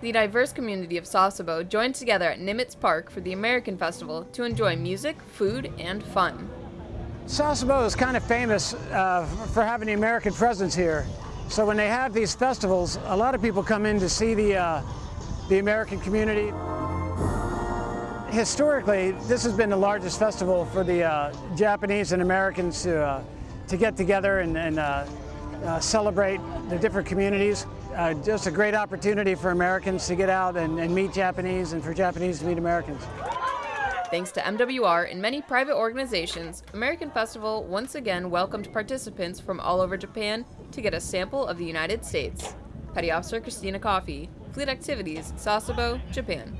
The diverse community of Sasebo joined together at Nimitz Park for the American Festival to enjoy music, food, and fun. Sasebo is kind of famous uh, for having the American presence here. So when they have these festivals, a lot of people come in to see the, uh, the American community. Historically, this has been the largest festival for the uh, Japanese and Americans to, uh, to get together and, and uh, uh, celebrate the different communities. just a great opportunity for Americans to get out and, and meet Japanese and for Japanese to meet Americans. Thanks to MWR and many private organizations, American Festival once again welcomed participants from all over Japan to get a sample of the United States. Petty Officer Christina Coffey, Fleet Activities, Sasebo, Japan.